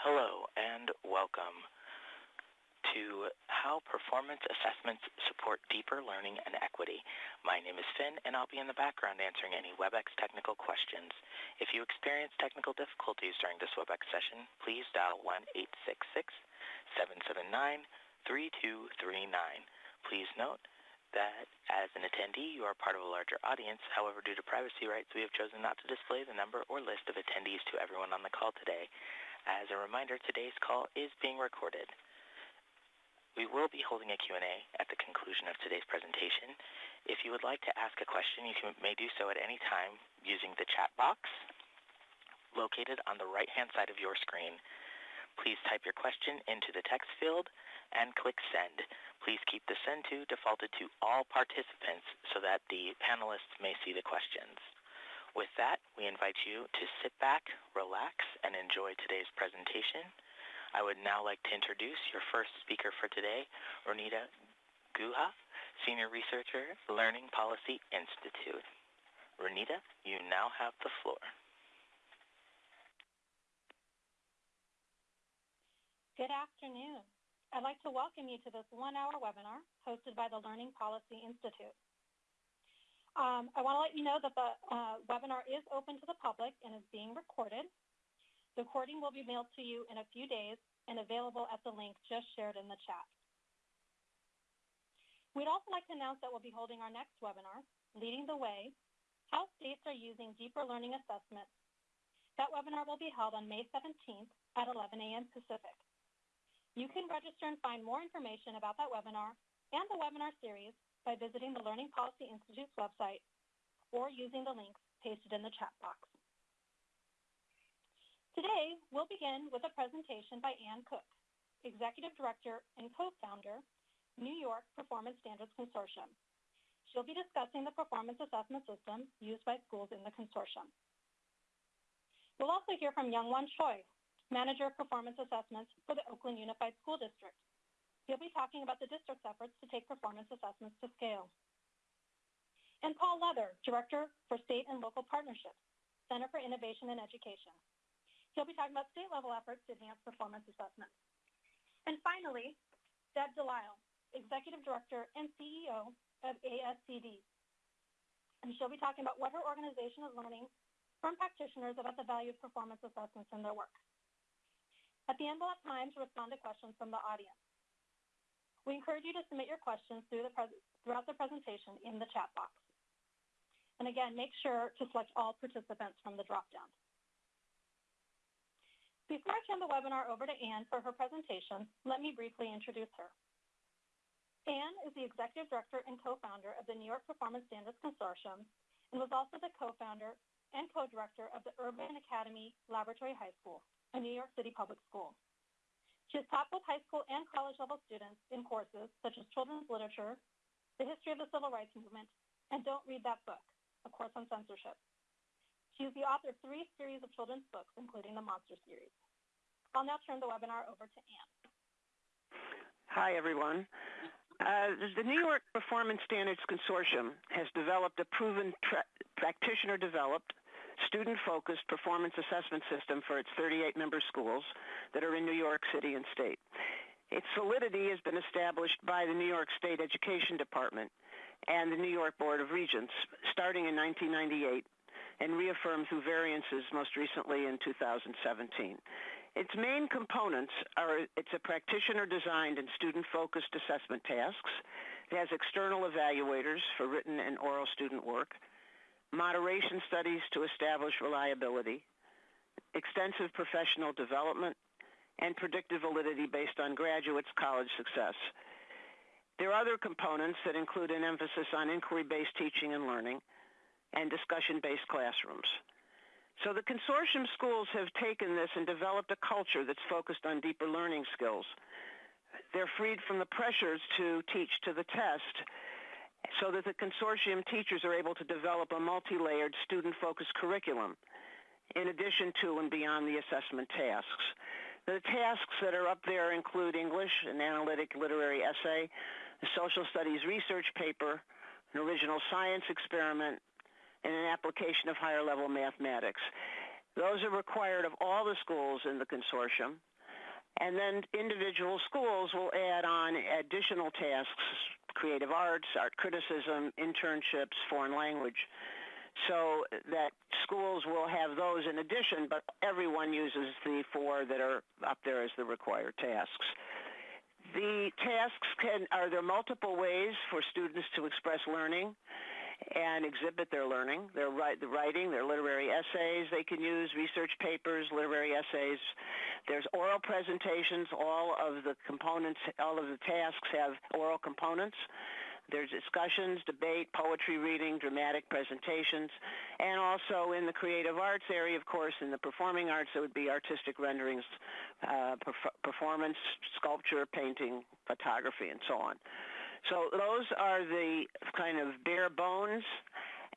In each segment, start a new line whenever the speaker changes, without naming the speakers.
Hello, and welcome to How Performance Assessments Support Deeper Learning and Equity. My name is Finn, and I'll be in the background answering any WebEx technical questions. If you experience technical difficulties during this WebEx session, please dial 1-866-779-3239. Please note that as an attendee, you are part of a larger audience. However, due to privacy rights, we have chosen not to display the number or list of attendees to everyone on the call today. As a reminder, today's call is being recorded. We will be holding a Q&A at the conclusion of today's presentation. If you would like to ask a question, you may do so at any time using the chat box located on the right-hand side of your screen. Please type your question into the text field and click send. Please keep the send to defaulted to all participants so that the panelists may see the questions. With that, we invite you to sit back, relax, and enjoy today's presentation. I would now like to introduce your first speaker for today, Roneeta Guha, Senior Researcher, Learning Policy Institute. Roneeta, you now have the floor.
Good afternoon. I'd like to welcome you to this one-hour webinar hosted by the Learning Policy Institute. Um, I want to let you know that the uh, webinar is open to the public and is being recorded. The recording will be mailed to you in a few days and available at the link just shared in the chat. We'd also like to announce that we'll be holding our next webinar, Leading the Way, How States Are Using Deeper Learning Assessments. That webinar will be held on May 17th at 11 a.m. Pacific. You can register and find more information about that webinar and the webinar series by visiting the Learning Policy Institute's website or using the links pasted in the chat box. Today, we'll begin with a presentation by Ann Cook, Executive Director and co-founder, New York Performance Standards Consortium. She'll be discussing the performance assessment system used by schools in the consortium. We'll also hear from Young Youngwon Choi, Manager of Performance Assessments for the Oakland Unified School District. He'll be talking about the district's efforts to take performance assessments to scale. And Paul Leather, Director for State and Local Partnerships, Center for Innovation and Education. He'll be talking about state-level efforts to enhance performance assessments. And finally, Deb Delisle, Executive Director and CEO of ASCD. And she'll be talking about what her organization is learning from practitioners about the value of performance assessments in their work. At the end, we'll have time to respond to questions from the audience. We encourage you to submit your questions throughout the presentation in the chat box. And again, make sure to select all participants from the dropdown. Before I turn the webinar over to Ann for her presentation, let me briefly introduce her. Ann is the Executive Director and co-founder of the New York Performance Standards Consortium and was also the co-founder and co-director of the Urban Academy Laboratory High School, a New York City public school. She has taught both high school and college level students in courses such as children's literature, the history of the civil rights movement, and Don't Read That Book, a course on censorship. She is the author of three series of children's books, including the Monster series. I'll now turn the webinar over to Ann.
Hi, everyone. Uh, the New York Performance Standards Consortium has developed a proven practitioner-developed student-focused performance assessment system for its 38 member schools that are in New York City and state. Its solidity has been established by the New York State Education Department and the New York Board of Regents starting in 1998 and reaffirmed through variances most recently in 2017. Its main components are it's a practitioner-designed and student-focused assessment tasks. It has external evaluators for written and oral student work moderation studies to establish reliability, extensive professional development, and predictive validity based on graduates' college success. There are other components that include an emphasis on inquiry-based teaching and learning and discussion-based classrooms. So the consortium schools have taken this and developed a culture that's focused on deeper learning skills. They're freed from the pressures to teach to the test so that the consortium teachers are able to develop a multi-layered student-focused curriculum in addition to and beyond the assessment tasks. The tasks that are up there include English, an analytic literary essay, a social studies research paper, an original science experiment, and an application of higher level mathematics. Those are required of all the schools in the consortium, And then individual schools will add on additional tasks, creative arts, art criticism, internships, foreign language. So that schools will have those in addition, but everyone uses the four that are up there as the required tasks. The tasks can, are there multiple ways for students to express learning and exhibit their learning, their writing, their literary essays they can use, research papers, literary essays. There's oral presentations. All of the components, all of the tasks have oral components. There's discussions, debate, poetry reading, dramatic presentations, and also in the creative arts area, of course, in the performing arts, it would be artistic renderings, uh, perf- performance, sculpture, painting, photography, and so on. So those are the kind of bare bones,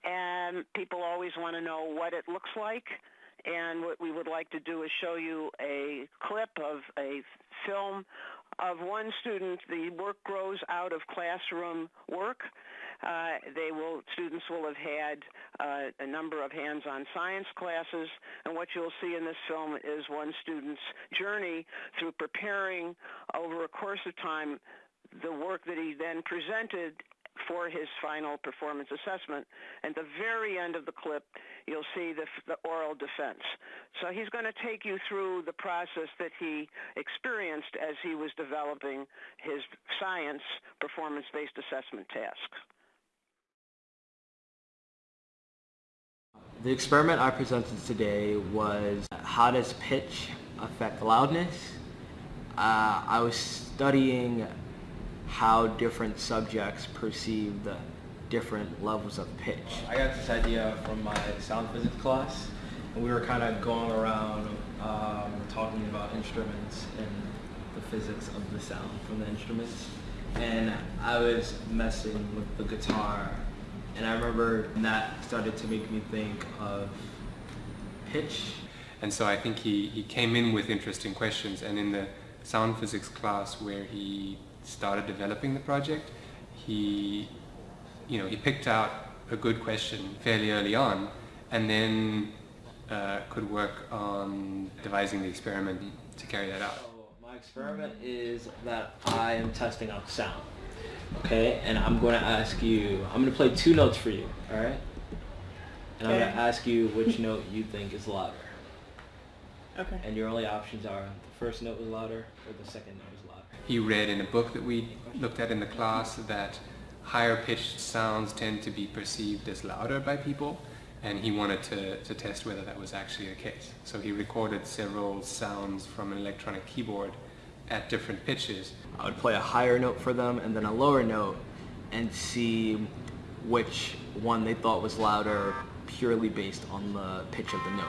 and people always want to know what it looks like. And what we would like to do is show you a clip of a film of one student. The work grows out of classroom work. Uh, they will students will have had uh, a number of hands-on science classes, and what you'll see in this film is one student's journey through preparing over a course of time the work that he then presented for his final performance assessment. At the very end of the clip, you'll see the, the oral defense. So he's going to take you through the process that he experienced as he was developing his science performance-based assessment task.
The experiment I presented today was how does pitch affect loudness? Uh, I was studying how different subjects perceive the different levels of pitch. I got this idea from my sound physics class, and we were kind of going around um, talking about instruments and the physics of the sound from the instruments. And I was messing with the guitar, and I remember that started to make me think of pitch.
And so I think he, he came in with interesting questions, and in the sound physics class where he started developing the project, he, you know, he picked out a good question fairly early on, and then uh, could work on devising the experiment to carry that out.
So my experiment is that I am testing out sound. Okay, and I'm going to ask you. I'm going to play two notes for you. All right. And I'm going to ask you which note you think is louder.
Okay.
And your only options are the first note was louder or the second note was louder.
He read in a book that we looked at in the class that higher pitched sounds tend to be perceived as louder by people and he wanted to, to test whether that was actually the case. So he recorded several sounds from an electronic keyboard at different pitches.
I would play a higher note for them and then a lower note and see which one they thought was louder purely based on the pitch of the note.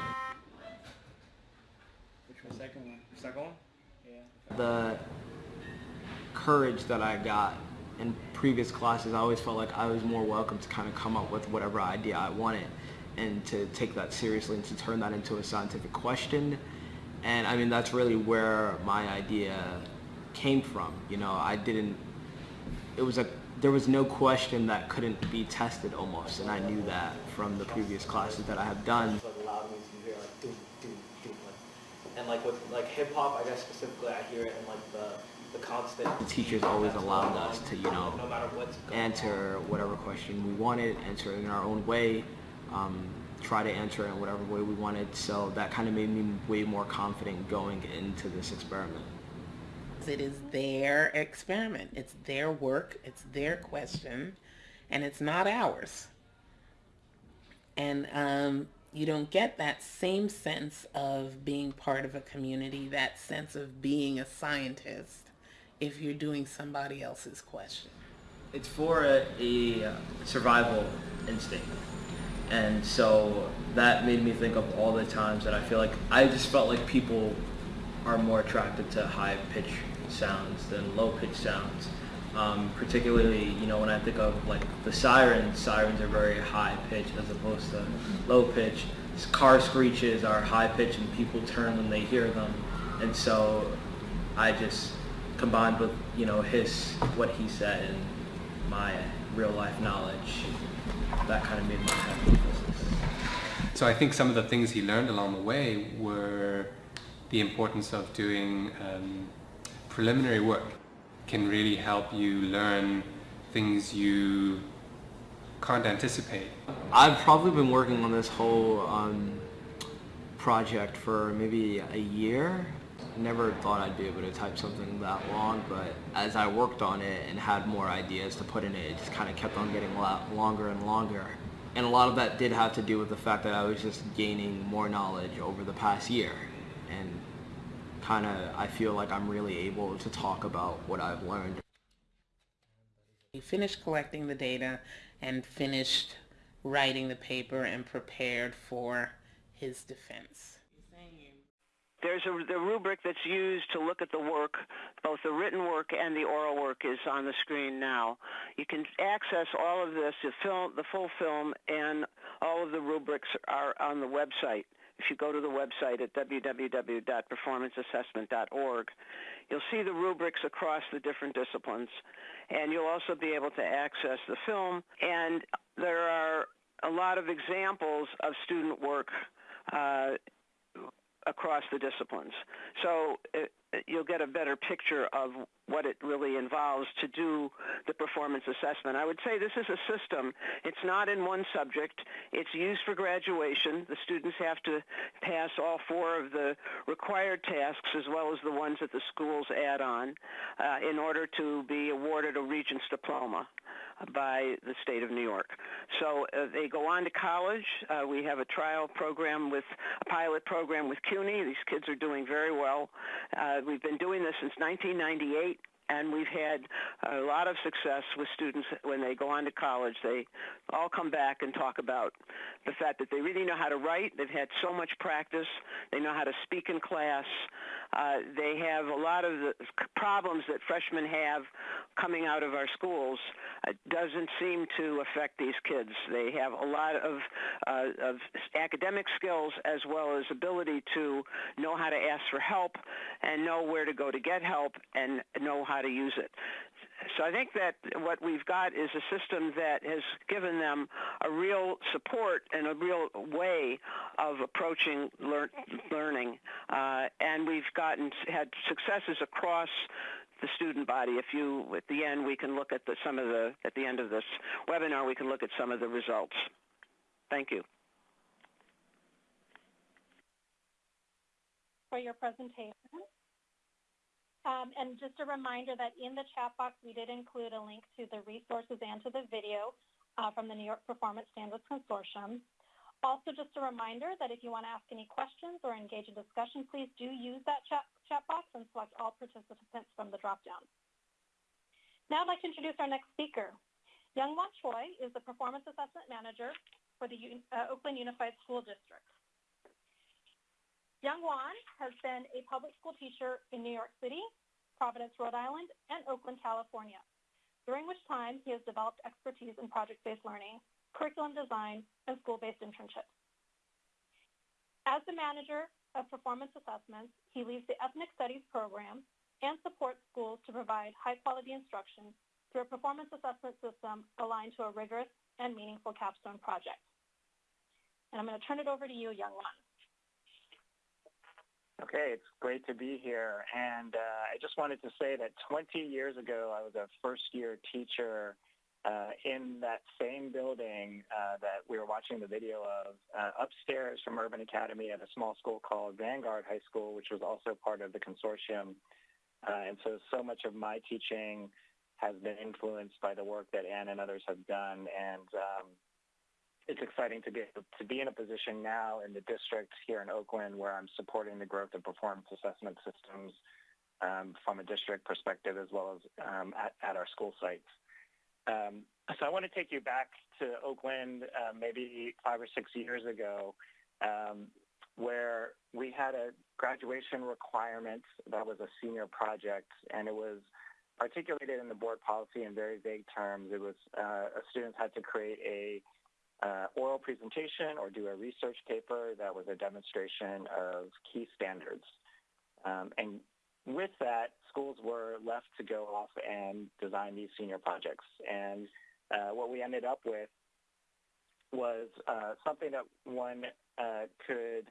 Which one? Second one. Second one? Yeah.
The courage that I got in previous classes, I always felt like I was more welcome to kind of come up with whatever idea I wanted and to take that seriously and to turn that into a scientific question. And I mean, that's really where my idea came from. You know, I didn't, it was a, there was no question that couldn't be tested almost. And I knew that from the previous classes that I have done. And like with like hip hop, I guess specifically, I hear it in like. The teachers always allowed us to, you know, no matter what's answer whatever question we wanted, answer it in our own way, um, try to answer it in whatever way we wanted. So that kind of made me way more confident going into this experiment.
It is their experiment. It's their work. It's their question, and it's not ours. And um, you don't get that same sense of being part of a community, that sense of being a scientist if you're doing somebody else's question?
It's for a, a survival instinct. And so that made me think of all the times that I feel like I just felt like people are more attracted to high pitch sounds than low pitch sounds. Um, particularly, you know, when I think of like the sirens, sirens are very high pitch as opposed to low pitch. Car screeches are high pitch and people turn when they hear them. And so I just combined with you know his what he said and my real life knowledge, that kind of made my hypothesis.
So I think some of the things he learned along the way were the importance of doing um, preliminary work can really help you learn things you can't anticipate.
I've probably been working on this whole um, project for maybe a year. Never thought I'd be able to type something that long, but as I worked on it and had more ideas to put in it, it just kind of kept on getting longer and longer. And a lot of that did have to do with the fact that I was just gaining more knowledge over the past year. And kind of, I feel like I'm really able to talk about what I've learned.
He finished collecting the data and finished writing the paper and prepared for his defense.
There's a, the rubric that's used to look at the work, both the written work and the oral work is on the screen now. You can access all of this, the, film, the full film, and all of the rubrics are on the website. If you go to the website at www.performanceassessment.org, you'll see the rubrics across the different disciplines, and you'll also be able to access the film. And there are a lot of examples of student work uh, across the disciplines. So it, you'll get a better picture of what it really involves to do the performance assessment. I would say this is a system. It's not in one subject. It's used for graduation. The students have to pass all four of the required tasks as well as the ones that the schools add on uh, in order to be awarded a Regents diploma by the state of New York. So uh, they go on to college. Uh, we have a trial program with a pilot program with CUNY. These kids are doing very well. Uh, we've been doing this since 1998 and we've had a lot of success with students when they go on to college. They all come back and talk about the fact that they really know how to write. They've had so much practice. They know how to speak in class. Uh, they have a lot of the problems that freshmen have coming out of our schools uh, doesn't seem to affect these kids. They have a lot of, uh, of academic skills as well as ability to know how to ask for help and know where to go to get help and know how to use it. So I think that what we've got is a system that has given them a real support and a real way of approaching lear- learning. Uh, and we've gotten had successes across the student body. If you, at the end, we can look at the, some of the, at the end of this webinar, we can look at some of the results. Thank you.
For your presentation. Um, and just a reminder that in the chat box, we did include a link to the resources and to the video uh, from the New York Performance Standards Consortium. Also, just a reminder that if you want to ask any questions or engage in discussion, please do use that chat, chat box and select all participants from the dropdown. Now I'd like to introduce our next speaker. Youngwon Choi is the Performance Assessment Manager for the uh, Oakland Unified School District. Youngwon has been a public school teacher in New York City, Providence, Rhode Island, and Oakland, California, during which time he has developed expertise in project-based learning, curriculum design, and school-based internships. As the manager of performance assessments, he leads the Ethnic Studies program and supports schools to provide high-quality instruction through a performance assessment system aligned to a rigorous and meaningful capstone project. And I'm going to turn it over to you, Youngwon.
Okay, it's great to be here. And uh, I just wanted to say that 20 years ago, I was a first-year teacher uh, in that same building uh, that we were watching the video of, uh, upstairs from Urban Academy at a small school called Vanguard High School, which was also part of the consortium. Uh, and so, so much of my teaching has been influenced by the work that Ann and others have done. And um, it's exciting to be to be in a position now in the district here in Oakland where I'm supporting the growth of performance assessment systems um, from a district perspective as well as um, at, at, our school sites. Um, so I want to take you back to Oakland uh, maybe five or six years ago um, where we had a graduation requirement that was a senior project and it was articulated in the board policy in very vague terms. It was uh, students had to create a uh, oral presentation or do a research paper that was a demonstration of key standards. Um, and with that, schools were left to go off and design these senior projects. And uh, what we ended up with was uh, something that one uh, could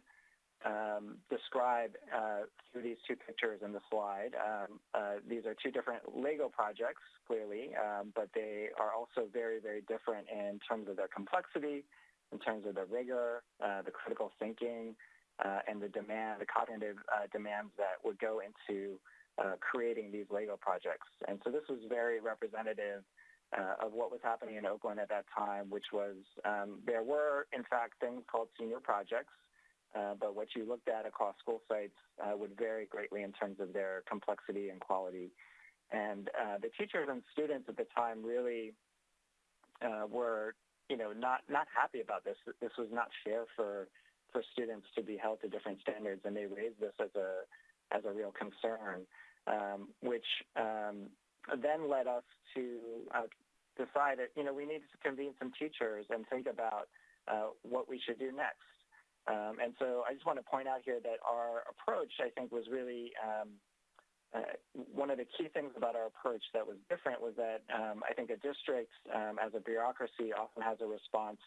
um, describe uh, through these two pictures in the slide. Um, uh, these are two different Lego projects, clearly, um, but they are also very, very different in terms of their complexity, in terms of the rigor, uh, the critical thinking, uh, and the demand, the cognitive uh, demands that would go into uh, creating these Lego projects. And so this was very representative uh, of what was happening in Oakland at that time, which was um, there were, in fact, things called senior projects, uh, but what you looked at across school sites uh, would vary greatly in terms of their complexity and quality. And uh, the teachers and students at the time really uh, were, you know, not not happy about this. This was not fair for for students to be held to different standards, and they raised this as a as a real concern, um, which um, then led us to uh, decide that you know we needed to convene some teachers and think about what we should do next. Um, and so I just want to point out here that our approach, I think, was really um, uh, one of the key things about our approach that was different was that um, I think a district, um, as a bureaucracy, often has a response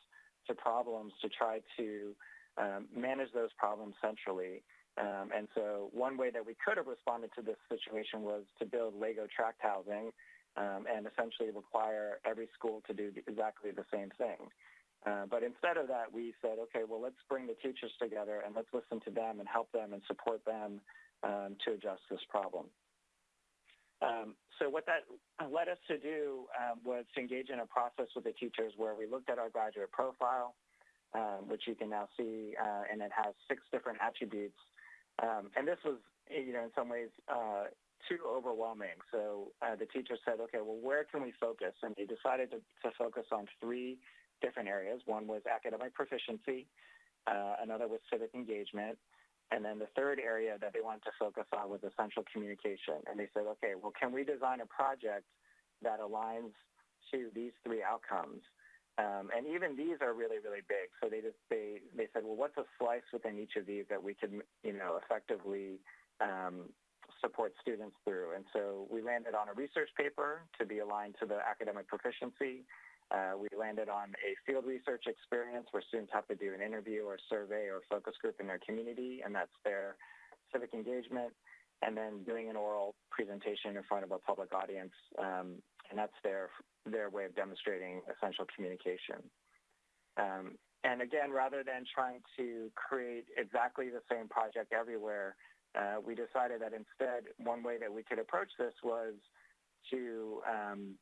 to problems to try to um, manage those problems centrally. Um, and so one way that we could have responded to this situation was to build Lego tract housing and essentially require every school to do exactly the same thing. Uh, but instead of that, we said, okay, well, let's bring the teachers together and let's listen to them and help them and support them um, to address this problem. Um, so what that led us to do um, was to engage in a process with the teachers where we looked at our graduate profile, um, which you can now see, uh, and it has six different attributes. Um, and this was, you know, in some ways uh, too overwhelming. So uh, the teacher said, okay, well, where can we focus? And they decided to, to focus on three different areas. One was academic proficiency, uh, another was civic engagement, and then the third area that they wanted to focus on was essential communication. And they said, okay, well, can we design a project that aligns to these three outcomes? Um, and even these are really, really big. So they just they they said, well, what's a slice within each of these that we could, you know, effectively um, support students through? And so we landed on a research paper to be aligned to the academic proficiency. Uh, we landed on a field research experience where students have to do an interview or survey or focus group in their community, and that's their civic engagement, and then doing an oral presentation in front of a public audience um, and that's their their way of demonstrating essential communication. Um, and again, rather than trying to create exactly the same project everywhere, uh, we decided that instead one way that we could approach this was to um,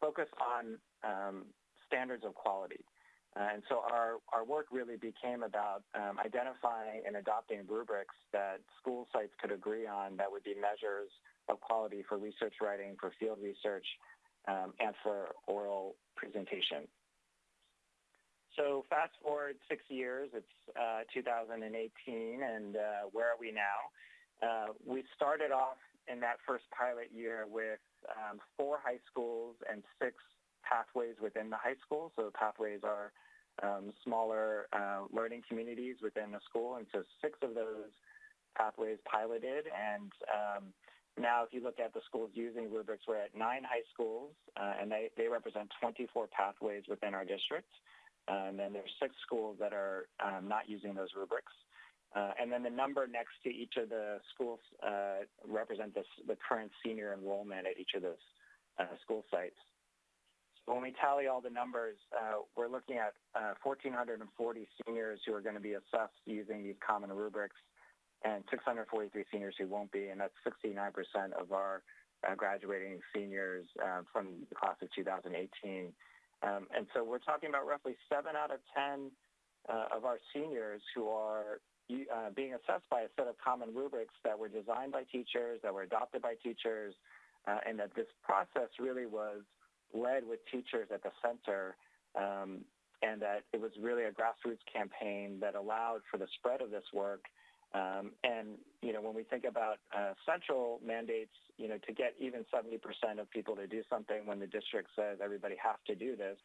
focus on um, standards of quality. Uh, and so our, our work really became about um, identifying and adopting rubrics that school sites could agree on that would be measures of quality for research writing, for field research, um, and for oral presentation. So fast forward six years, it's uh, 2018, and uh, where are we now? Uh, we started off in that first pilot year with um, four high schools and six pathways within the high school. So pathways are um, smaller uh, learning communities within the school, and so six of those pathways piloted, and um, now, if you look at the schools using rubrics, we're at nine high schools, uh, and they, they represent 24 pathways within our district. Uh, and then there's six schools that are um, not using those rubrics. Uh, and then the number next to each of the schools uh, represent this, the current senior enrollment at each of those uh, school sites. When we tally all the numbers, uh, we're looking at 1,440 seniors who are going to be assessed using these common rubrics and 643 seniors who won't be, and that's 69% of our uh, graduating seniors uh, from the class of 2018. Um, and so we're talking about roughly 7 out of 10 uh, of our seniors who are uh, being assessed by a set of common rubrics that were designed by teachers, that were adopted by teachers, uh, and that this process really was led with teachers at the center um, and that it was really a grassroots campaign that allowed for the spread of this work um, and, you know, when we think about uh, central mandates, you know, to get even 70% of people to do something when the district says everybody has to do this,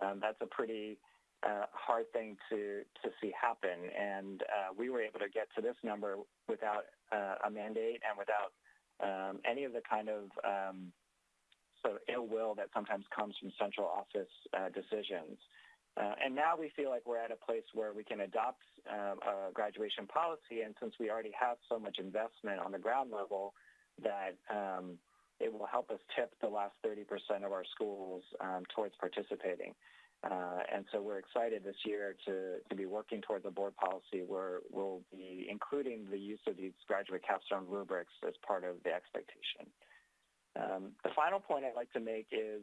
um, that's a pretty uh, hard thing to, to see happen. And uh, we were able to get to this number without uh, a mandate and without um, any of the kind of um, sort of ill will that sometimes comes from central office uh, decisions. Uh, and now we feel like we're at a place where we can adopt um, a graduation policy, and since we already have so much investment on the ground level, that um, it will help us tip the last 30% of our schools um, towards participating. Uh, and so we're excited this year to, to be working towards a board policy where we'll be including the use of these graduate capstone rubrics as part of the expectation. Um, the final point I'd like to make is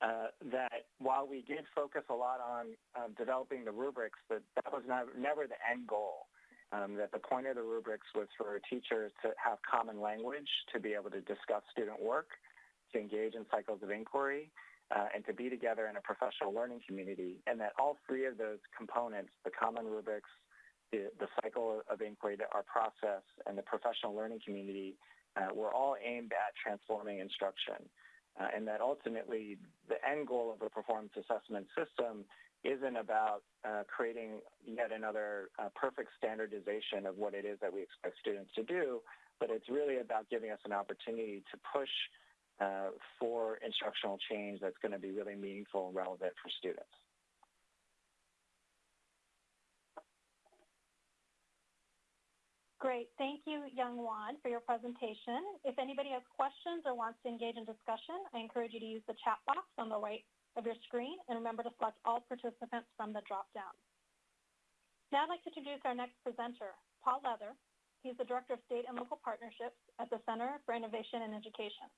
uh, that while we did focus a lot on um, developing the rubrics, that that was not, never the end goal. Um, that the point of the rubrics was for teachers to have common language, to be able to discuss student work, to engage in cycles of inquiry, uh, and to be together in a professional learning community. And that all three of those components, the common rubrics, the, the cycle of inquiry, our process, and the professional learning community, uh, were all aimed at transforming instruction. Uh, and that ultimately the end goal of a performance assessment system isn't about uh, creating yet another uh, perfect standardization of what it is that we expect students to do, but it's really about giving us an opportunity to push uh, for instructional change that's going to be really meaningful and relevant for students.
Great. Thank you, Youngwon, for your presentation. If anybody has questions or wants to engage in discussion, I encourage you to use the chat box on the right of your screen and remember to select all participants from the drop-down. Now I'd like to introduce our next presenter, Paul Leather. He's the Director of State and Local Partnerships at the Center for Innovation and Education.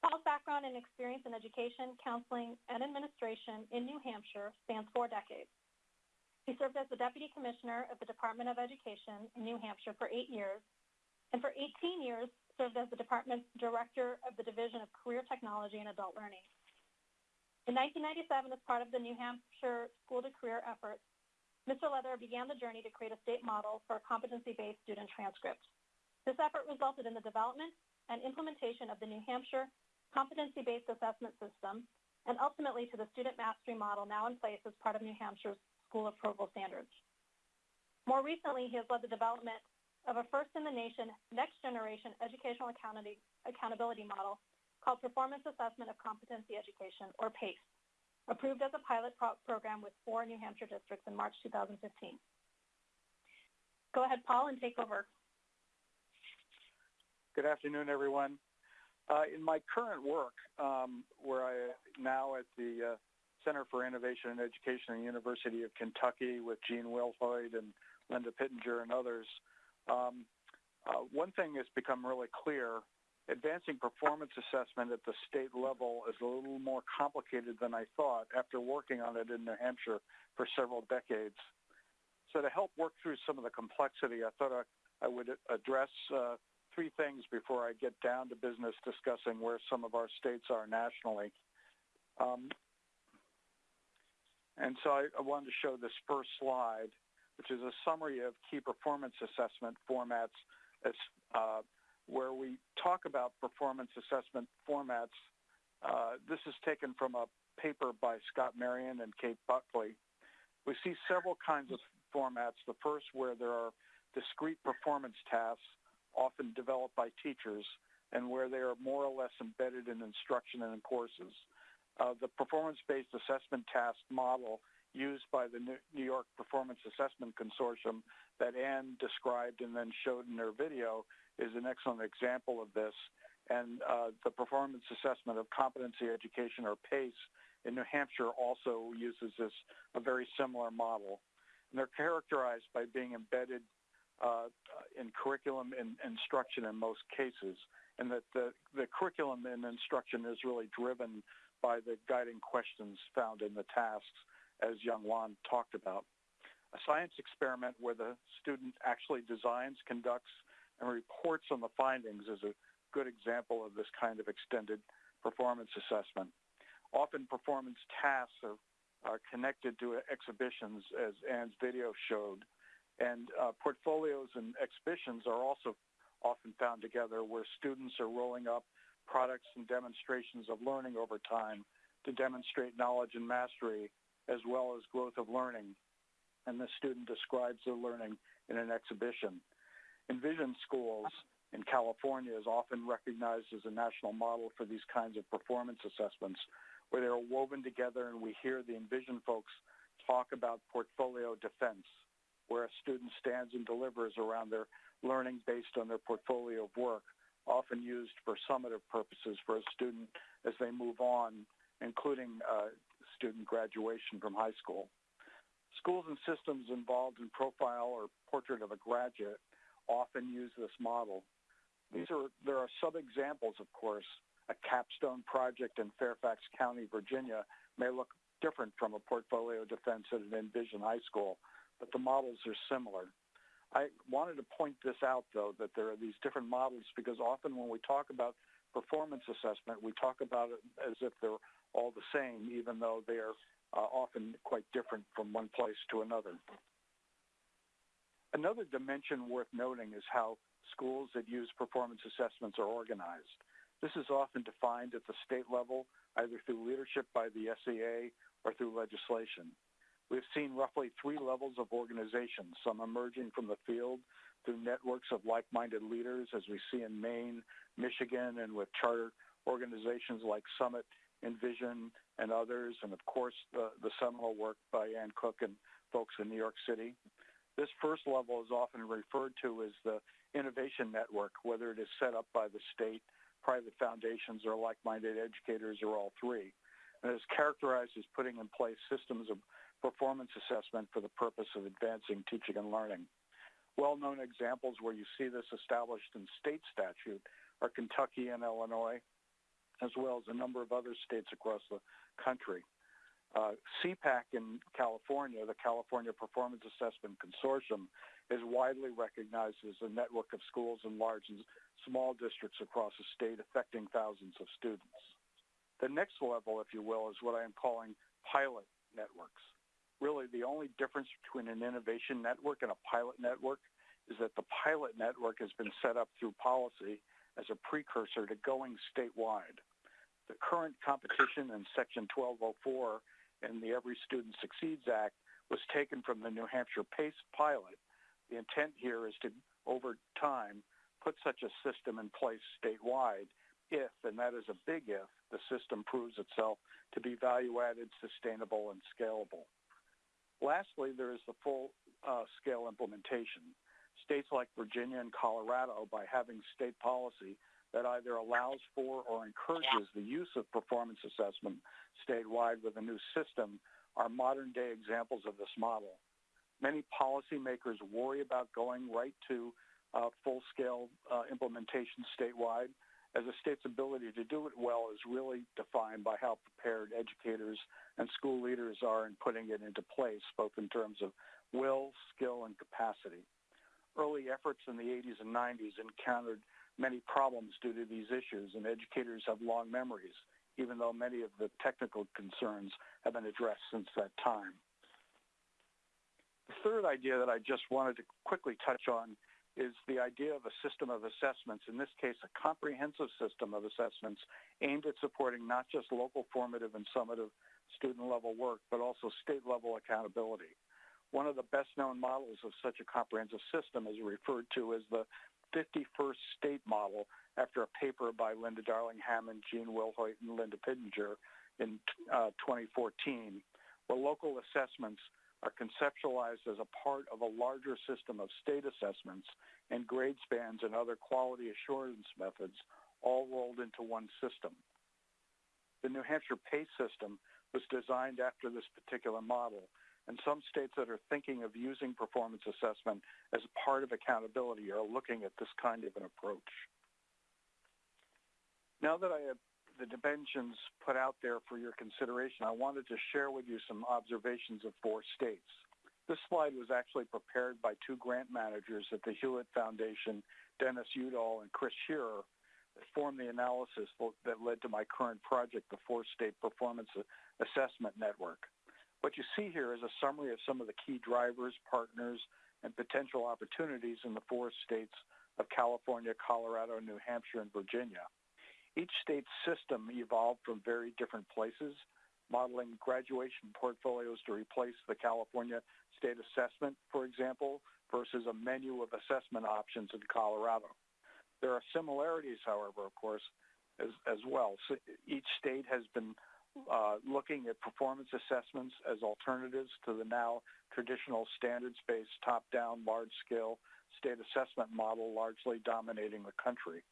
Paul's background and experience in education, counseling, and administration in New Hampshire spans four decades. He served as the Deputy Commissioner of the Department of Education in New Hampshire for eight years, and for 18 years served as the department's Director of the Division of Career Technology and Adult Learning. In 1997, as part of the New Hampshire School to Career efforts, Mr. Leather began the journey to create a state model for a competency-based student transcript. This effort resulted in the development and implementation of the New Hampshire competency-based assessment system and ultimately to the student mastery model now in place as part of New Hampshire's school approval standards. More recently, he has led the development of a first-in-the-nation next-generation educational accountability model called Performance Assessment of Competency Education, or PACE, approved as a pilot pro program with four New Hampshire districts in March 2015. Go ahead, Paul, and take over.
Good afternoon, everyone. Uh, in my current work, um, where I now at the uh, Center for Innovation and Education at the University of Kentucky with Gene Wilhoit and Linda Pittenger and others. Um, uh, one thing has become really clear. Advancing performance assessment at the state level is a little more complicated than I thought after working on it in New Hampshire for several decades. So to help work through some of the complexity, I thought I, I would address uh, three things before I get down to business discussing where some of our states are nationally. Um, and so I, I wanted to show this first slide, which is a summary of key performance assessment formats as, uh, where we talk about performance assessment formats. Uh, this is taken from a paper by Scott Marion and Kate Buckley. We see several kinds of formats. The first where there are discrete performance tasks, often developed by teachers, and where they are more or less embedded in instruction and in courses uh, the performance-based assessment task model used by the New York Performance Assessment Consortium that Ann described and then showed in her video is an excellent example of this. And uh, the performance assessment of competency education or PACE in New Hampshire also uses this a very similar model. And they're characterized by being embedded uh, in curriculum and instruction in most cases, and that the, the curriculum and instruction is really driven by the guiding questions found in the tasks, as Youngwon talked about. A science experiment where the student actually designs, conducts, and reports on the findings is a good example of this kind of extended performance assessment. Often performance tasks are, are connected to exhibitions, as Ann's video showed, and uh, portfolios and exhibitions are also often found together where students are rolling up products and demonstrations of learning over time to demonstrate knowledge and mastery as well as growth of learning. And the student describes their learning in an exhibition. Envision Schools in California is often recognized as a national model for these kinds of performance assessments where they're woven together and we hear the Envision folks talk about portfolio defense, where a student stands and delivers around their learning based on their portfolio of work, often used for summative purposes for a student as they move on, including uh, student graduation from high school. Schools and systems involved in profile or portrait of a graduate often use this model. These are, there are sub-examples, of course. A capstone project in Fairfax County, Virginia may look different from a portfolio defense at an Envision High School, but the models are similar. I wanted to point this out, though, that there are these different models because often when we talk about performance assessment, we talk about it as if they're all the same, even though they're uh, often quite different from one place to another. Another dimension worth noting is how schools that use performance assessments are organized. This is often defined at the state level, either through leadership by the SEA or through legislation. We've seen roughly three levels of organization, some emerging from the field through networks of like-minded leaders, as we see in Maine, Michigan, and with charter organizations like Summit, Envision, and others, and of course the, the seminal work by Ann Cook and folks in New York City. This first level is often referred to as the innovation network, whether it is set up by the state, private foundations, or like-minded educators, or all three. And is characterized as putting in place systems of performance assessment for the purpose of advancing teaching and learning. Well-known examples where you see this established in state statute are Kentucky and Illinois, as well as a number of other states across the country. Uh, CPAC in California, the California Performance Assessment Consortium, is widely recognized as a network of schools in large and small districts across the state affecting thousands of students. The next level, if you will, is what I am calling pilot networks. Really, the only difference between an innovation network and a pilot network is that the pilot network has been set up through policy as a precursor to going statewide. The current competition in Section 1204 in the Every Student Succeeds Act was taken from the New Hampshire PACE pilot. The intent here is to, over time, put such a system in place statewide if, and that is a big if, the system proves itself to be value-added, sustainable, and scalable. Lastly, there is the full-scale uh, implementation. States like Virginia and Colorado, by having state policy that either allows for or encourages the use of performance assessment statewide with a new system, are modern-day examples of this model. Many policymakers worry about going right to uh, full-scale uh, implementation statewide, as a state's ability to do it well is really defined by how prepared educators and school leaders are in putting it into place, both in terms of will, skill, and capacity. Early efforts in the 80s and 90s encountered many problems due to these issues, and educators have long memories, even though many of the technical concerns have been addressed since that time. The third idea that I just wanted to quickly touch on is the idea of a system of assessments, in this case, a comprehensive system of assessments aimed at supporting not just local formative and summative student level work, but also state level accountability. One of the best known models of such a comprehensive system is referred to as the 51st state model after a paper by Linda Darling Hammond, Gene Wilhoit, and Linda Pittenger in uh, 2014, where local assessments are conceptualized as a part of a larger system of state assessments and grade spans and other quality assurance methods all rolled into one system. The New Hampshire PACE system was designed after this particular model, and some states that are thinking of using performance assessment as part of accountability are looking at this kind of an approach. Now that I have the dimensions put out there for your consideration, I wanted to share with you some observations of four states. This slide was actually prepared by two grant managers at the Hewlett Foundation, Dennis Udall and Chris Shearer, that formed the analysis that led to my current project, the Four-State Performance Assessment Network. What you see here is a summary of some of the key drivers, partners, and potential opportunities in the four states of California, Colorado, New Hampshire, and Virginia. Each state's system evolved from very different places, modeling graduation portfolios to replace the California state assessment, for example, versus a menu of assessment options in Colorado. There are similarities, however, of course, as, as well. So each state has been uh, looking at performance assessments as alternatives to the now traditional standards-based top-down large-scale state assessment model largely dominating the country.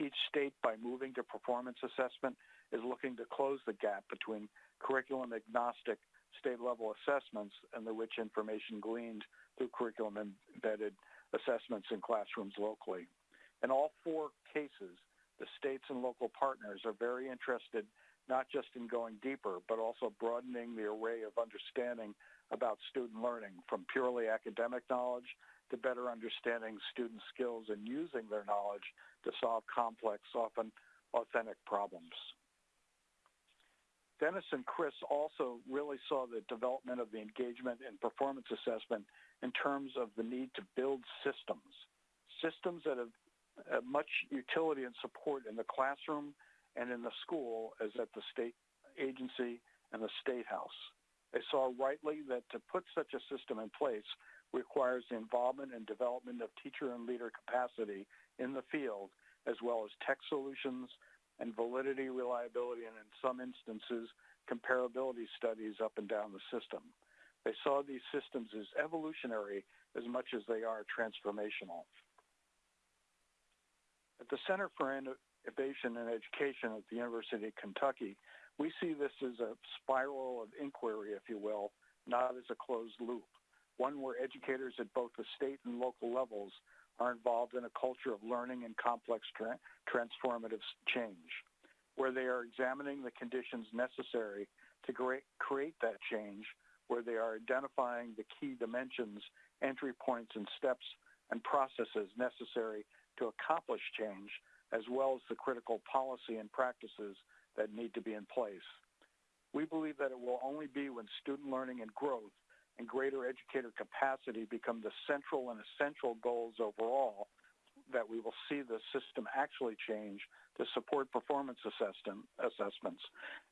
Each state, by moving to performance assessment, is looking to close the gap between curriculum agnostic state-level assessments and the rich information gleaned through curriculum-embedded assessments in classrooms locally. In all four cases, the states and local partners are very interested not just in going deeper, but also broadening the array of understanding about student learning from purely academic knowledge to better understanding student skills and using their knowledge to solve complex, often authentic problems. Dennis and Chris also really saw the development of the engagement and performance assessment in terms of the need to build systems, systems that have, have much utility and support in the classroom and in the school as at the state agency and the state house. They saw rightly that to put such a system in place requires the involvement and development of teacher and leader capacity in the field, as well as tech solutions and validity, reliability, and in some instances, comparability studies up and down the system. They saw these systems as evolutionary as much as they are transformational. At the Center for Innovation and Education at the University of Kentucky, we see this as a spiral of inquiry, if you will, not as a closed loop, one where educators at both the state and local levels are involved in a culture of learning and complex tra- transformative change, where they are examining the conditions necessary to create that change, where they are identifying the key dimensions, entry points, and steps and processes necessary to accomplish change, as well as the critical policy and practices that need to be in place. We believe that it will only be when student learning and growth and greater educator capacity become the central and essential goals overall that we will see the system actually change to support performance assessment, assessments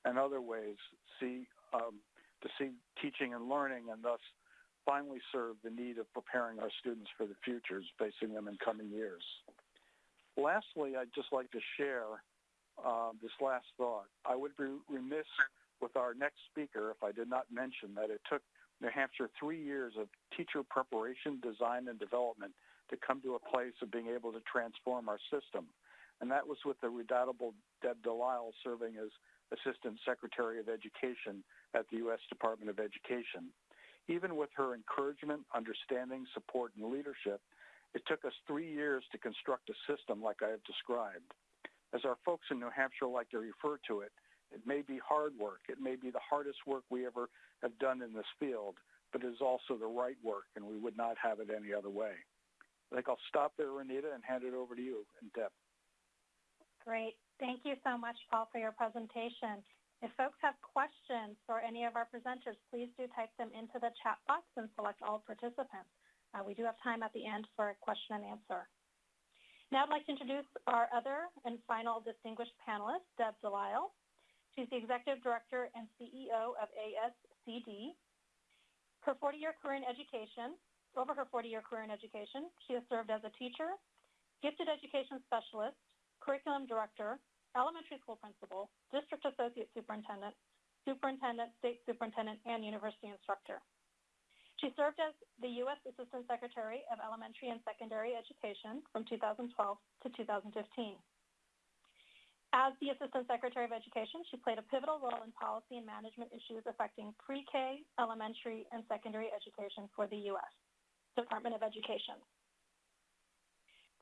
and other ways see um, to see teaching and learning and thus finally serve the need of preparing our students for the futures facing them in coming years. Lastly, I'd just like to share uh, this last thought. I would be remiss with our next speaker if I did not mention that it took New Hampshire three years of teacher preparation, design, and development to come to a place of being able to transform our system. And that was with the redoubtable Deb Delisle serving as Assistant Secretary of Education at the U.S. Department of Education. Even with her encouragement, understanding, support, and leadership, it took us three years to construct a system like I have described. As our folks in New Hampshire like to refer to it, it may be hard work. It may be the hardest work we ever have done in this field, but it is also the right work, and we would not have it any other way. I think I'll stop there, Roneeta, and hand it over to you and Deb.
Great. Thank you so much, Paul, for your presentation. If folks have questions for any of our presenters, please do type them into the chat box and select all participants. Uh, we do have time at the end for a question and answer. Now I'd like to introduce our other and final distinguished panelist, Deb Delisle. She's the Executive Director and CEO of ASCD. Her 40-year career in education, over her 40-year career in education, she has served as a teacher, gifted education specialist, curriculum director, elementary school principal, district associate superintendent, superintendent, state superintendent, and university instructor. She served as the U.S. Assistant Secretary of Elementary and Secondary Education from 2012 to 2015. As the Assistant Secretary of Education, she played a pivotal role in policy and management issues affecting pre-K, elementary, and secondary education for the U.S. Department of Education.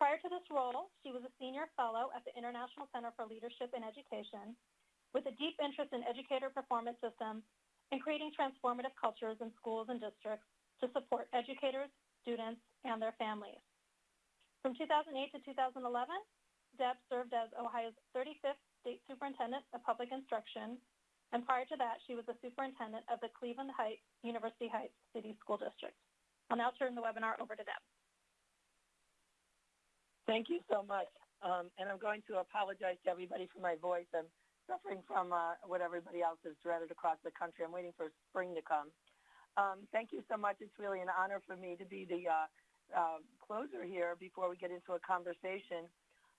Prior to this role, she was a senior fellow at the International Center for Leadership in Education with a deep interest in educator performance systems and creating transformative cultures in schools and districts to support educators, students, and their families. From 2008 to 2011, Deb served as Ohio's 35th State Superintendent of Public Instruction, and prior to that, she was the superintendent of the Cleveland Heights University Heights City School District. I'll now turn the webinar over to Deb.
Thank you so much. Um, and I'm going to apologize to everybody for my voice. I'm suffering from uh, what everybody else has dreaded across the country. I'm waiting for spring to come. Um, thank you so much. It's really an honor for me to be the uh, uh, closer here before we get into a conversation.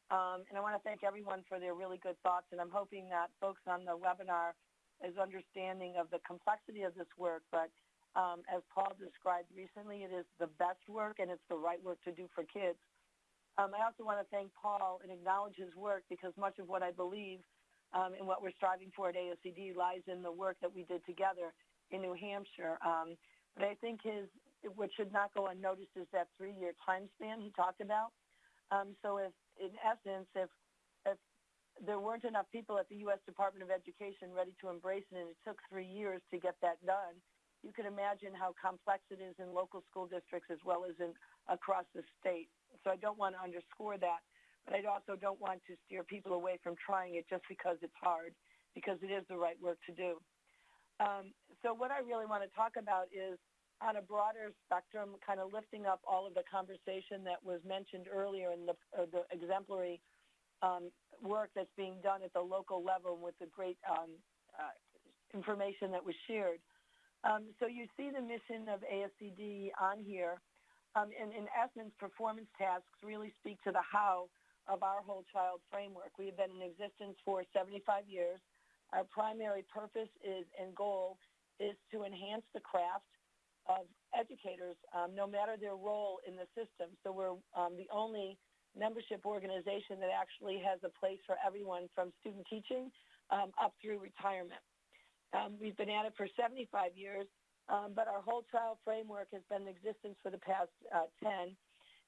Um, and I want to thank everyone for their really good thoughts. And I'm hoping that folks on the webinar is understanding of the complexity of this work, but um, as Paul described recently, it is the best work and it's the right work to do for kids. Um, I also want to thank Paul and acknowledge his work because much of what I believe um, and what we're striving for at ASCD lies in the work that we did together in New Hampshire. Um, but I think his, what should not go unnoticed is that three-year time span he talked about. Um, so if, in essence, if, if there weren't enough people at the U.S. Department of Education ready to embrace it and it took three years to get that done, you can imagine how complex it is in local school districts as well as in across the state. So I don't want to underscore that, but I also don't want to steer people away from trying it just because it's hard, because it is the right work to do. Um, so what I really want to talk about is on a broader spectrum, kind of lifting up all of the conversation that was mentioned earlier in the, uh, the exemplary um, work that's being done at the local level with the great um, uh, information that was shared. Um, so you see the mission of ASCD on here. Um, and in essence, performance tasks really speak to the how of our whole child framework. We have been in existence for 75 years. Our primary purpose is and goal is to enhance the craft of educators, um, no matter their role in the system. So we're um, the only membership organization that actually has a place for everyone from student teaching um, up through retirement. Um, we've been at it for 75 years, um, but our whole child framework has been in existence for the past uh, 10.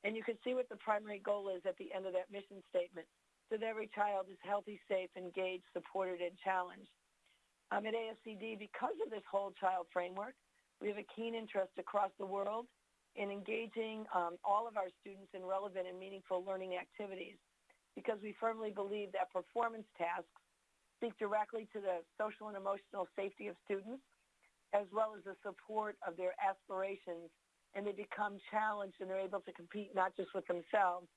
And you can see what the primary goal is at the end of that mission statement, so that every child is healthy, safe, engaged, supported, and challenged. Um, at ASCD, because of this whole child framework, we have a keen interest across the world in engaging um, all of our students in relevant and meaningful learning activities because we firmly believe that performance tasks speak directly to the social and emotional safety of students as well as the support of their aspirations and they become challenged and they're able to compete not just with themselves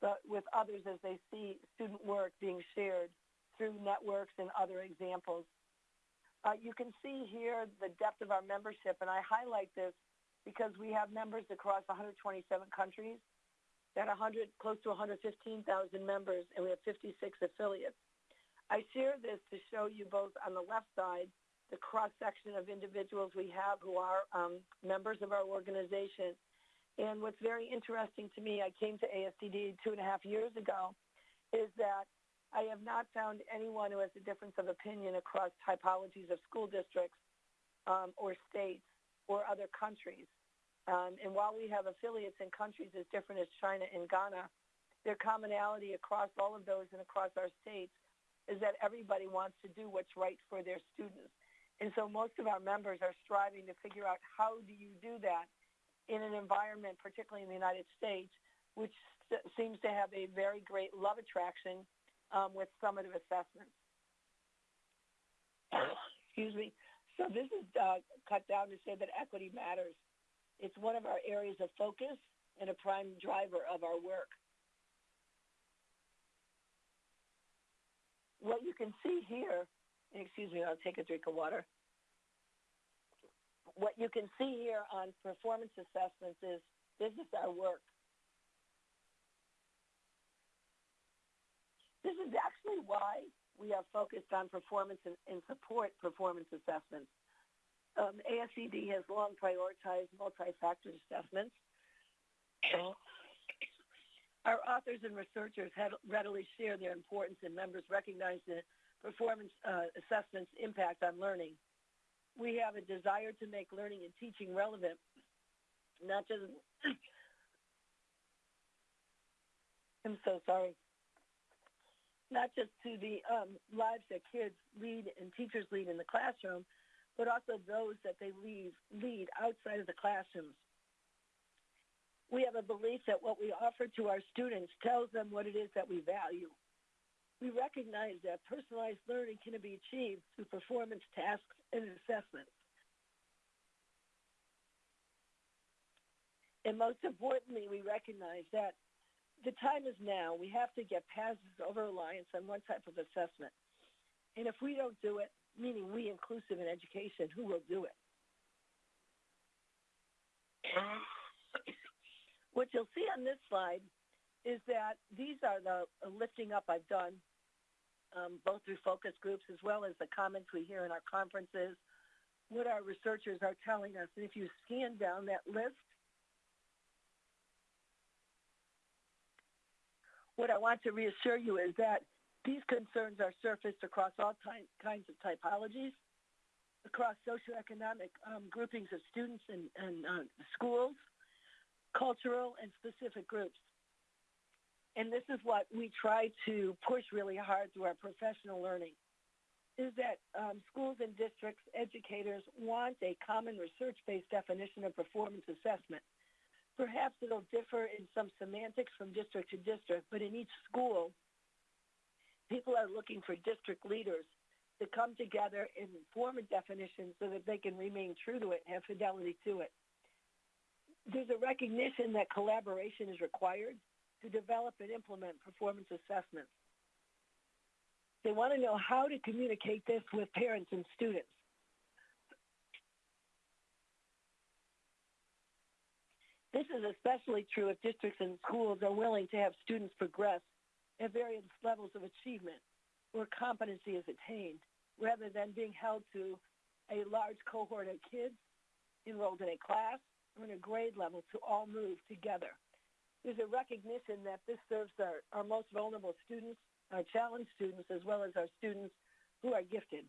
but with others as they see student work being shared through networks and other examples. Uh, you can see here the depth of our membership, and I highlight this because we have members across 127 countries, that 100, close to 115,000 members, and we have 56 affiliates. I share this to show you both on the left side the cross-section of individuals we have who are um, members of our organization. And what's very interesting to me, I came to ASCD two and a half years ago, is that I have not found anyone who has a difference of opinion across typologies of school districts um, or states or other countries. Um, and while we have affiliates in countries as different as China and Ghana, their commonality across all of those and across our states is that everybody wants to do what's right for their students. And so most of our members are striving to figure out how do you do that in an environment, particularly in the United States, which seems to have a very great love attraction um, with summative assessments. Excuse me. So this is uh, cut down to say that equity matters. It's one of our areas of focus and a prime driver of our work. What you can see here, excuse me, I'll take a drink of water. What you can see here on performance assessments is this is our work. This is actually why we are focused on performance and, and support performance assessments. Um, ASCD has long prioritized multi-factor assessments. Our authors and researchers readily share their importance and members recognize the performance uh, assessment's impact on learning. We have a desire to make learning and teaching relevant, not just, I'm so sorry, not just to the um, lives that kids lead and teachers lead in the classroom, but also those that they leave, lead outside of the classrooms. We have a belief that what we offer to our students tells them what it is that we value. We recognize that personalized learning can be achieved through performance tasks and assessments. And most importantly, we recognize that the time is now. We have to get past this over-reliance on one type of assessment. And if we don't do it, meaning we inclusive in education, who will do it? what you'll see on this slide is that these are the lifting up I've done um, both through focus groups as well as the comments we hear in our conferences, what our researchers are telling us. And if you scan down that list, what I want to reassure you is that these concerns are surfaced across all ty- kinds of typologies, across socioeconomic um, groupings of students and, and uh, schools, cultural and specific groups. And this is what we try to push really hard through our professional learning, is that um, schools and districts, educators want a common research-based definition of performance assessment. Perhaps it'll differ in some semantics from district to district, but in each school, people are looking for district leaders to come together and form a definition so that they can remain true to it and have fidelity to it. There's a recognition that collaboration is required to develop and implement performance assessments. They want to know how to communicate this with parents and students. This is especially true if districts and schools are willing to have students progress at various levels of achievement where competency is attained, rather than being held to a large cohort of kids enrolled in a class or in a grade level to all move together. There's a recognition that this serves our, our most vulnerable students, our challenged students, as well as our students who are gifted.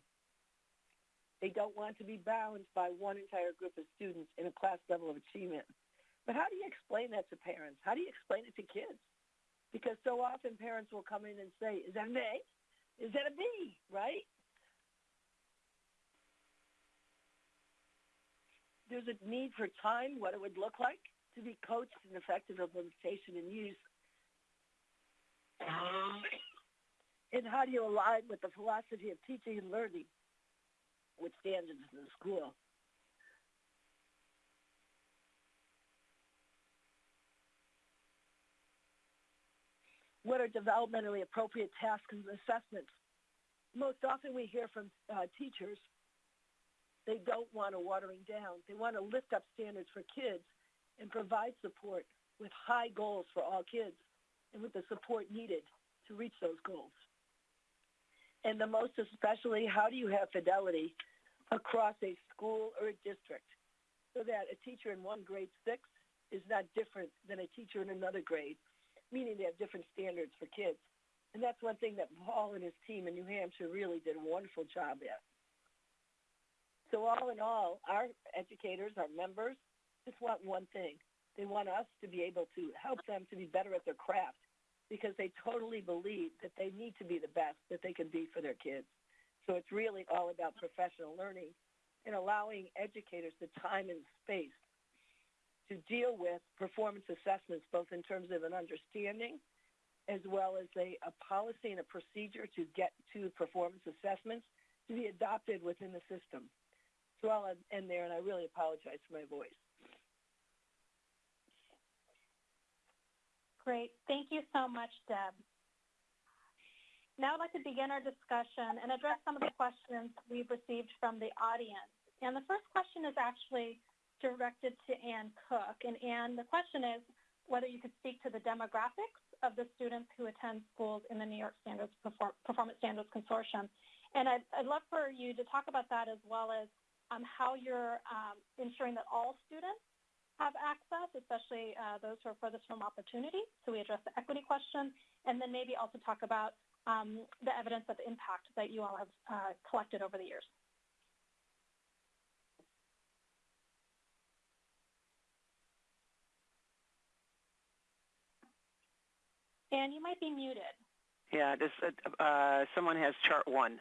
They don't want to be bound by one entire group of students in a class level of achievement. But how do you explain that to parents? How do you explain it to kids? Because so often parents will come in and say, is that an A? Is that a B? Right? There's a need for time, what it would look like to be coached in effective implementation and use. And how do you align with the philosophy of teaching and learning with standards in the school? What are developmentally appropriate tasks and assessments. Most often we hear from uh, teachers, they don't want a watering down. They want to lift up standards for kids and provide support with high goals for all kids and with the support needed to reach those goals. And the most especially, how do you have fidelity across a school or a district so that a teacher in one grade six is not different than a teacher in another grade meaning they have different standards for kids. And that's one thing that Paul and his team in New Hampshire really did a wonderful job at. So all in all, our educators, our members, just want one thing. They want us to be able to help them to be better at their craft because they totally believe that they need to be the best that they can be for their kids. So it's really all about professional learning and allowing educators the time and space to deal with performance assessments, both in terms of an understanding as well as a, a policy and a procedure to get to performance assessments to be adopted within the system. So I'll end there, and I really apologize for my voice.
Great. Thank you so much, Deb. Now I'd like to begin our discussion and address some of the questions we've received from the audience. And the first question is actually directed to Ann Cook. And Ann, the question is whether you could speak to the demographics of the students who attend schools in the New York Standards Perform Performance Standards Consortium. And I'd, I'd, love for you to talk about that as well as um, how you're um, ensuring that all students have access, especially uh, those who are furthest from opportunity. So we address the equity question, and then maybe also talk about um, the evidence of the impact that you all have uh, collected over the years. And you might be muted.
Yeah, this, uh, uh, someone has chart one.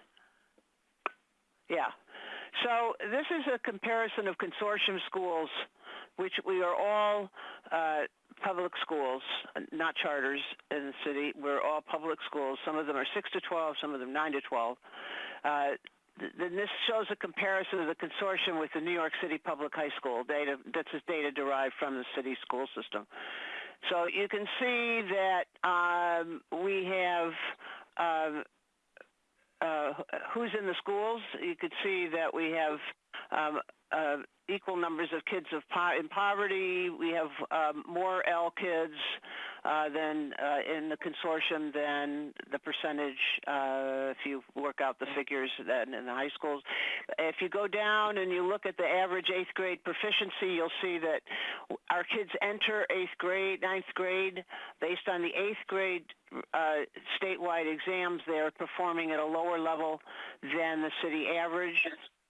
Yeah. So this is a comparison of consortium schools, which we are all uh, public schools, not charters in the city. We're all public schools. Some of them are 6 to 12, some of them 9 to 12. Uh, then this shows a comparison of the consortium with the New York City Public High School data. That's data derived from the city school system. So you can see that um, we have uh, uh, who's in the schools. You could see that we have um, uh, equal numbers of kids of po in poverty. We have um, more L kids. Uh, then uh, in the consortium than the percentage uh, if you work out the figures then in the high schools. If you go down and you look at the average eighth grade proficiency, you'll see that our kids enter eighth grade, ninth grade, based on the eighth grade uh, statewide exams. They're performing at a lower level than the city average.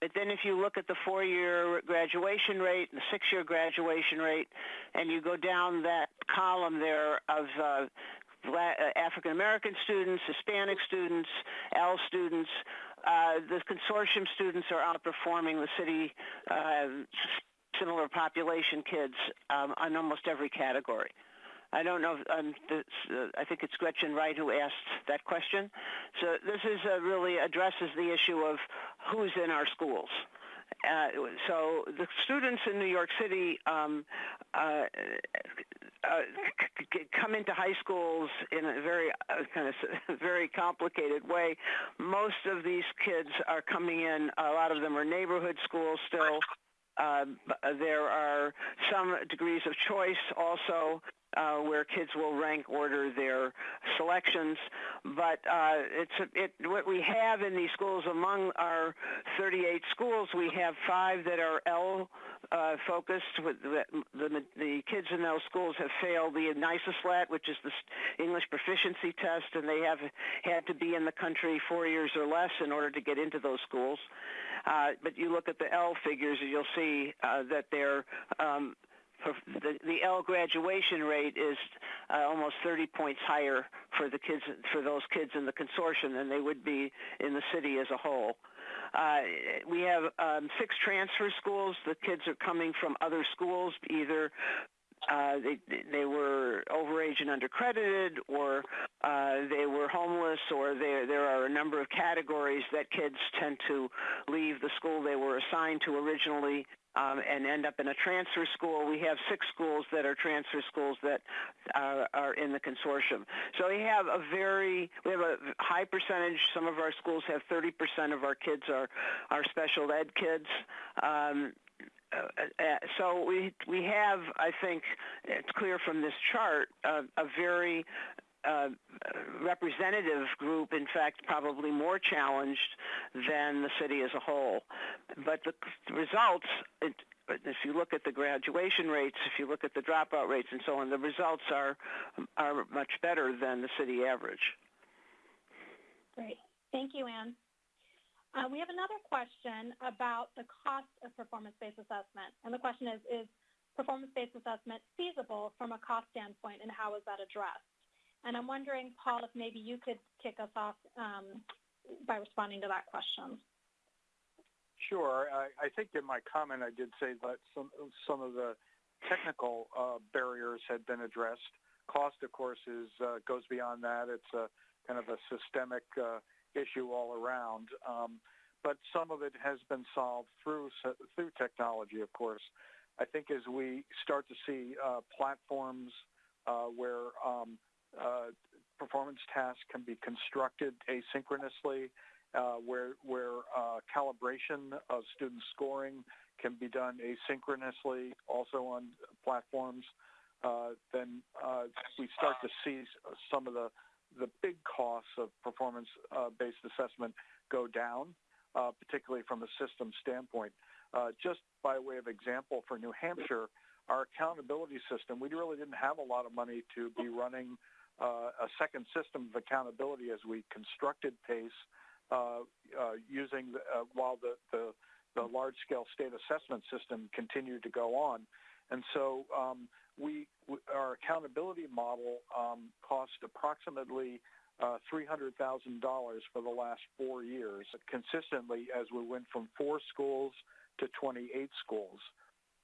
But then if you look at the four-year graduation rate and the six-year graduation rate, and you go down that column there of uh, African American students, Hispanic students, L students, uh, the consortium students are outperforming the city uh, similar population kids um, on almost every category. I don't know. If, um, this, uh, I think it's Gretchen Wright who asked that question. So this is uh, really addresses the issue of who's in our schools. Uh, so the students in New York City um, uh, uh, come into high schools in a very uh, kind of very complicated way. Most of these kids are coming in. A lot of them are neighborhood schools still. Uh, there are some degrees of choice also uh, where kids will rank order their selections. But uh, it's it, what we have in these schools among our 38 schools, we have five that are L uh, focused. With the, the, the kids in those schools have failed the NYSESLAT, which is the English proficiency test, and they have had to be in the country four years or less in order to get into those schools. Uh, but you look at the L figures, and you'll see uh, that they're um, the, the L graduation rate is uh, almost 30 points higher for the kids for those kids in the consortium than they would be in the city as a whole. Uh, we have um, six transfer schools. The kids are coming from other schools, either uh, they they were overage and undercredited, or uh, they were homeless, or there there are a number of categories that kids tend to leave the school they were assigned to originally um, and end up in a transfer school. We have six schools that are transfer schools that uh, are in the consortium. So we have a very, we have a high percentage. Some of our schools have 30% of our kids are, are special ed kids. Um, uh, uh, so we we have, I think, it's clear from this chart, uh, a very uh, representative group, in fact, probably more challenged than the city as a whole. But the results, it, if you look at the graduation rates, if you look at the dropout rates and so on, the results are are much better than the city average.
Great. Thank you, Ann. Uh, we have another question about the cost of performance-based assessment. And the question is, is performance-based assessment feasible from a cost standpoint and how is that addressed? And I'm wondering, Paul, if maybe you could kick us off um, by responding to that question.
Sure. I, I, think in my comment I did say that some, some of the technical uh, barriers had been addressed. Cost, of course, is uh, goes beyond that. It's a kind of a systemic uh, issue all around. Um, but some of it has been solved through through technology, of course. I think as we start to see uh, platforms uh, where um, uh, performance tasks can be constructed asynchronously, uh, where, where uh, calibration of student scoring can be done asynchronously, also on platforms, uh, then uh, we start to see some of the, the big costs of performance-based assessment go down, particularly from a system standpoint. just by way of example, for New Hampshire, our accountability system, we really didn't have a lot of money to be running uh, a second system of accountability as we constructed PACE uh, uh, using the, uh, while the, the, the large-scale state assessment system continued to go on. And so um, we, our accountability model um, cost approximately uh, $300,000 for the last four years, consistently as we went from four schools to 28 schools.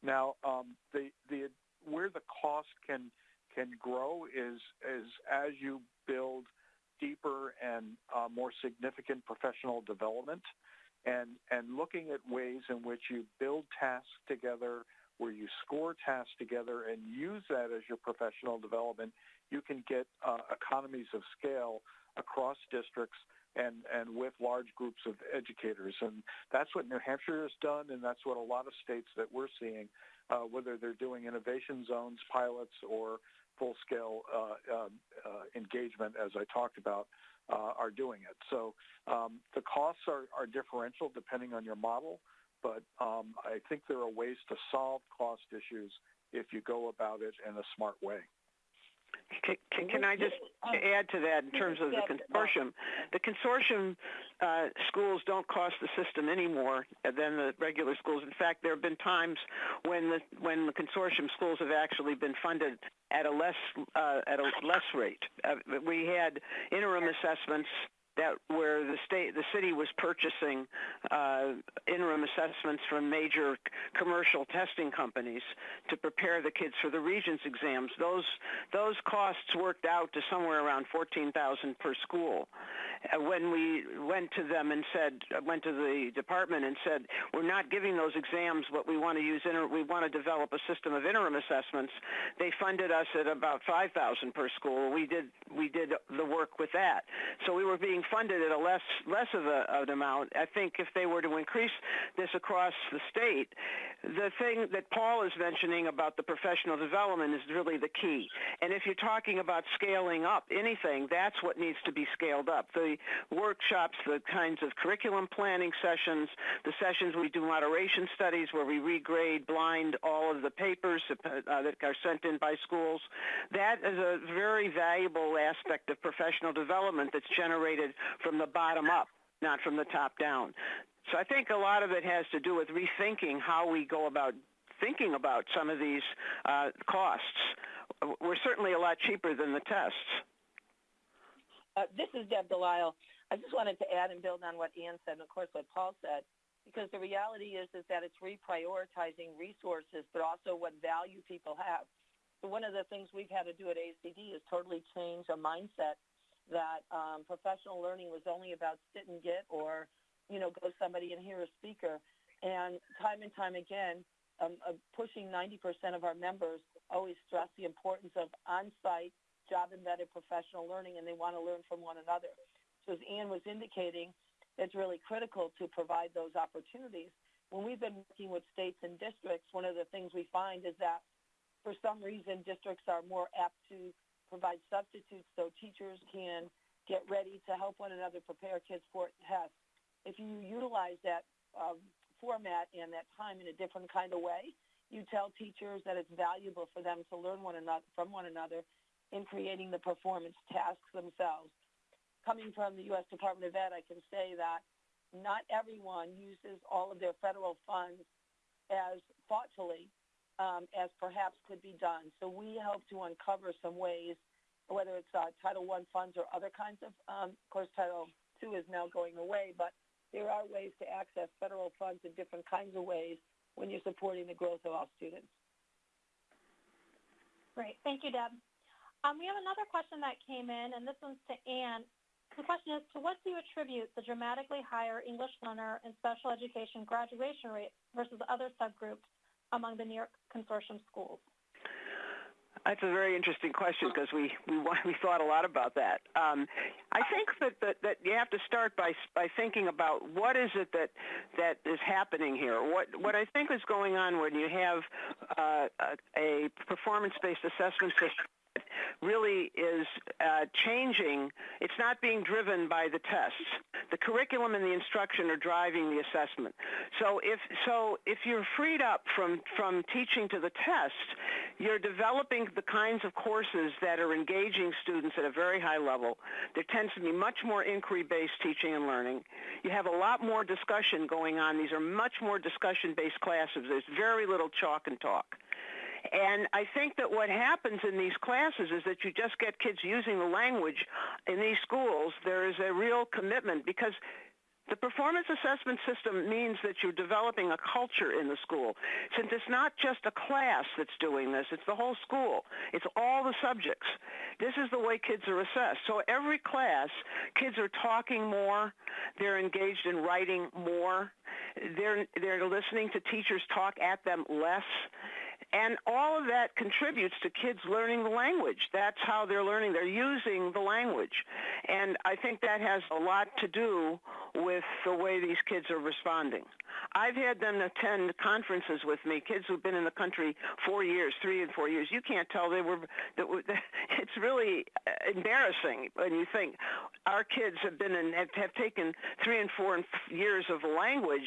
Now, um, the, the, where the cost can can grow is, is as you build deeper and uh, more significant professional development and, and looking at ways in which you build tasks together, where you score tasks together and use that as your professional development, you can get uh, economies of scale across districts and, and with large groups of educators. And that's what New Hampshire has done, and that's what a lot of states that we're seeing, uh, whether they're doing innovation zones, pilots, or full-scale uh, uh, uh engagement, as I talked about, uh, are doing it. So um, the costs are, are differential depending on your model, but um, I think there are ways to solve cost issues if you go about it in a smart way.
Can, can, can, I just add to that in terms of the consortium? The consortium uh, schools don't cost the system any more than the regular schools. In fact, there have been times when the when the consortium schools have actually been funded at a less uh, at a less rate. Uh, we had interim assessments that where the state the city was purchasing uh, interim assessments from major commercial testing companies to prepare the kids for the regents exams. Those those costs worked out to somewhere around 14,000 per school. Uh, when we went to them and said went to the department and said we're not giving those exams but we want to use inter- we want to develop a system of interim assessments they funded us at about 5,000 per school. We did we did the work with that. So we were being being funded at a less less of a, an amount. I think if they were to increase this across the state, the thing that Paul is mentioning about the professional development is really the key. And if you're talking about scaling up anything, that's what needs to be scaled up. The workshops, the kinds of curriculum planning sessions, the sessions we do moderation studies where we regrade blind all of the papers uh, that are sent in by schools. That is a very valuable aspect of professional development that's generated from the bottom up, not from the top down. So I think a lot of it has to do with rethinking how we go about thinking about some of these uh, costs. We're certainly a lot cheaper than the tests.
Uh, this is Deb Delisle. I just wanted to add and build on what Ann said, and of course what Paul said, because the reality is is that it's reprioritizing resources, but also what value people have. So one of the things we've had to do at ASCD is totally change a mindset that um, professional learning was only about sit and get or, you know, go somebody and hear a speaker. And time and time again, um, uh, pushing 90% of our members always stress the importance of on-site, job-embedded professional learning, and they want to learn from one another. So as Ann was indicating, it's really critical to provide those opportunities. When we've been working with states and districts, one of the things we find is that for some reason districts are more apt to provide substitutes so teachers can get ready to help one another prepare kids for tests. If you utilize that um, format and that time in a different kind of way, you tell teachers that it's valuable for them to learn one another from one another in creating the performance tasks themselves. Coming from the U.S. Department of Ed, I can say that not everyone uses all of their federal funds as thoughtfully um, as perhaps could be done. So we hope to uncover some ways, whether it's uh, Title I funds or other kinds of, um, of course, Title II is now going away, but there are ways to access federal funds in different kinds of ways when you're supporting the growth of all students.
Great. Thank you, Deb. Um, we have another question that came in, and this one's to Ann. The question is, to what do you attribute the dramatically higher English learner and special education graduation rate versus other subgroups among the New York Consortium schools?
That's a very interesting question because we, we we thought a lot about that. Um, I think that, that that you have to start by by thinking about what is it that that is happening here. What what I think is going on when you have uh, a, a performance-based assessment system really is uh, changing. It's not being driven by the tests. The curriculum and the instruction are driving the assessment. So if so, if you're freed up from from teaching to the test, you're developing the kinds of courses that are engaging students at a very high level. There tends to be much more inquiry-based teaching and learning. You have a lot more discussion going on. These are much more discussion-based classes. There's very little chalk and talk. And I think that what happens in these classes is that you just get kids using the language in these schools. There is a real commitment because the performance assessment system means that you're developing a culture in the school. Since it's not just a class that's doing this, it's the whole school. It's all the subjects. This is the way kids are assessed. So every class, kids are talking more. They're engaged in writing more. They're, they're listening to teachers talk at them less And all of that contributes to kids learning the language. That's how they're learning. They're using the language. And I think that has a lot to do with the way these kids are responding. I've had them attend conferences with me, kids who've been in the country four years, three and four years. You can't tell they were, it's really embarrassing when you think our kids have been in, have, have taken three and four years of language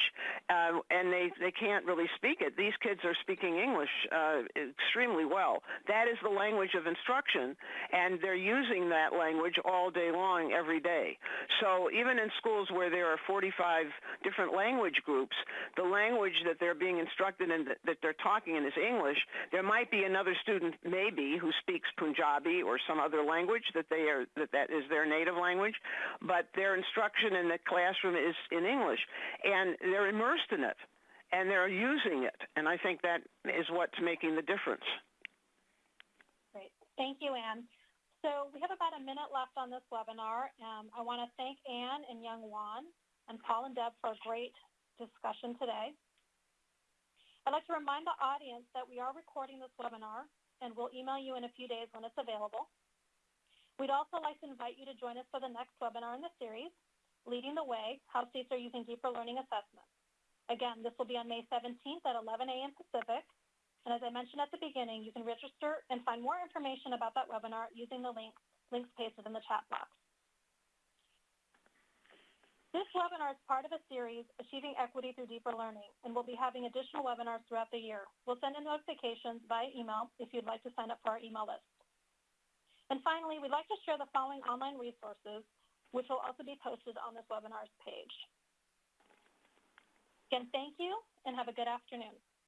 uh, and they, they can't really speak it. These kids are speaking English uh, extremely well. That is the language of instruction and they're using that language all day long, every day. So even in schools where there are 45 different language groups, the language that they're being instructed in, that, they're talking in is English. There might be another student, maybe, who speaks Punjabi or some other language that they are that that is their native language, but their instruction in the classroom is in English, and they're immersed in it, and they're using it, and I think that is what's making the difference.
Great, thank you, Ann. So we have about a minute left on this webinar. Um, I want to thank Ann and Youngwon and Paul and Deb for a great discussion today. I'd like to remind the audience that we are recording this webinar and we'll email you in a few days when it's available. We'd also like to invite you to join us for the next webinar in the series, Leading the Way, How States Are Using Deeper Learning Assessment. Again, this will be on May 17th at 11 a.m. Pacific, and as I mentioned at the beginning, you can register and find more information about that webinar using the link, links pasted in the chat box. This webinar is part of a series, Achieving Equity Through Deeper Learning, and we'll be having additional webinars throughout the year. We'll send in notifications via email if you'd like to sign up for our email list. And finally, we'd like to share the following online resources, which will also be posted on this webinar's page. Again, thank you and have a good afternoon.